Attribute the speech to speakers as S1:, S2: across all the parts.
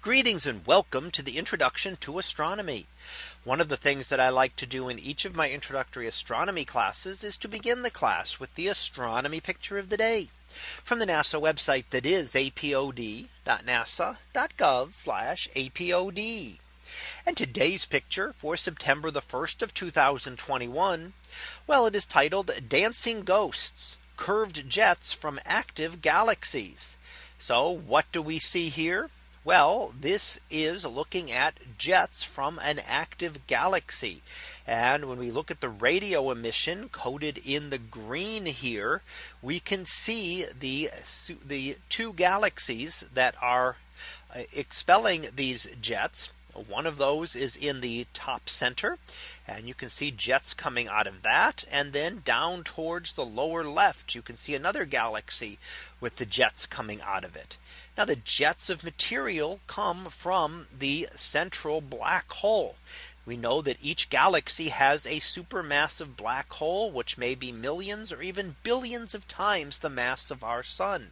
S1: Greetings and welcome to the introduction to astronomy. One of the things that I like to do in each of my introductory astronomy classes is to begin the class with the astronomy picture of the day from the NASA website that is apod.nasa.gov apod. And today's picture for September the 1st of 2021. Well, it is titled Dancing Ghosts curved jets from active galaxies. So what do we see here? Well, this is looking at jets from an active galaxy. And when we look at the radio emission coded in the green here, we can see the the two galaxies that are uh, expelling these jets one of those is in the top center. And you can see jets coming out of that. And then down towards the lower left, you can see another galaxy with the jets coming out of it. Now the jets of material come from the central black hole. We know that each galaxy has a supermassive black hole, which may be millions or even billions of times the mass of our sun.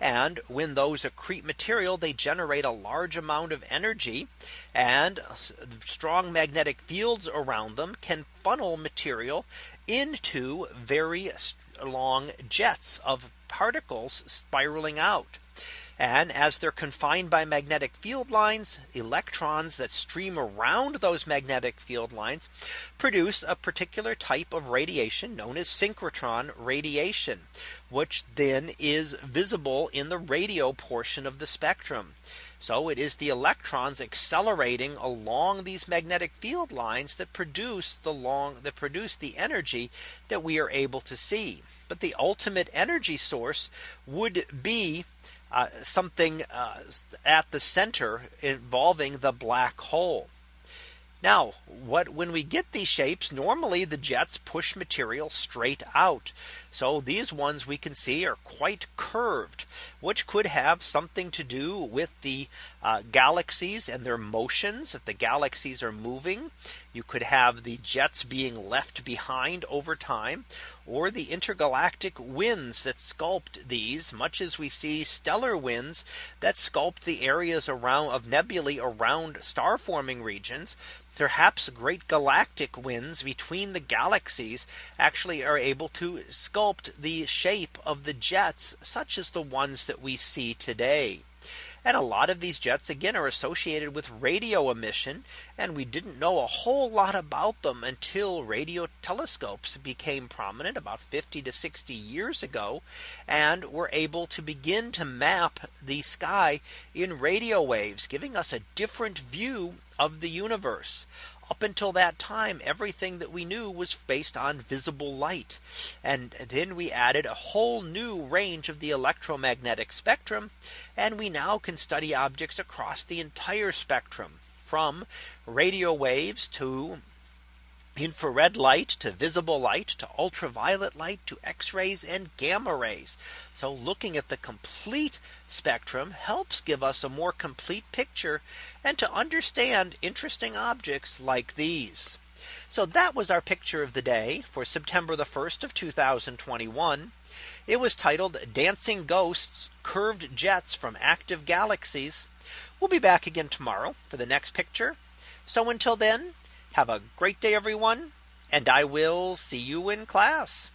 S1: And when those accrete material, they generate a large amount of energy and strong magnetic fields around them can funnel material into very long jets of particles spiraling out. And as they're confined by magnetic field lines, electrons that stream around those magnetic field lines produce a particular type of radiation known as synchrotron radiation, which then is visible in the radio portion of the spectrum. So it is the electrons accelerating along these magnetic field lines that produce the long that produce the energy that we are able to see. But the ultimate energy source would be uh, something uh, at the center involving the black hole. Now, what when we get these shapes, normally the jets push material straight out. So these ones we can see are quite curved, which could have something to do with the uh, galaxies and their motions. If the galaxies are moving, you could have the jets being left behind over time, or the intergalactic winds that sculpt these much as we see stellar winds that sculpt the areas around of nebulae around star forming regions perhaps great galactic winds between the galaxies actually are able to sculpt the shape of the jets such as the ones that we see today. And a lot of these jets again are associated with radio emission. And we didn't know a whole lot about them until radio telescopes became prominent about 50 to 60 years ago, and were able to begin to map the sky in radio waves, giving us a different view of the universe up until that time, everything that we knew was based on visible light. And then we added a whole new range of the electromagnetic spectrum. And we now can study objects across the entire spectrum from radio waves to infrared light to visible light to ultraviolet light to x-rays and gamma rays. So looking at the complete spectrum helps give us a more complete picture and to understand interesting objects like these. So that was our picture of the day for September the 1st of 2021. It was titled Dancing Ghosts Curved Jets from Active Galaxies. We'll be back again tomorrow for the next picture. So until then, have a great day, everyone, and I will see you in class.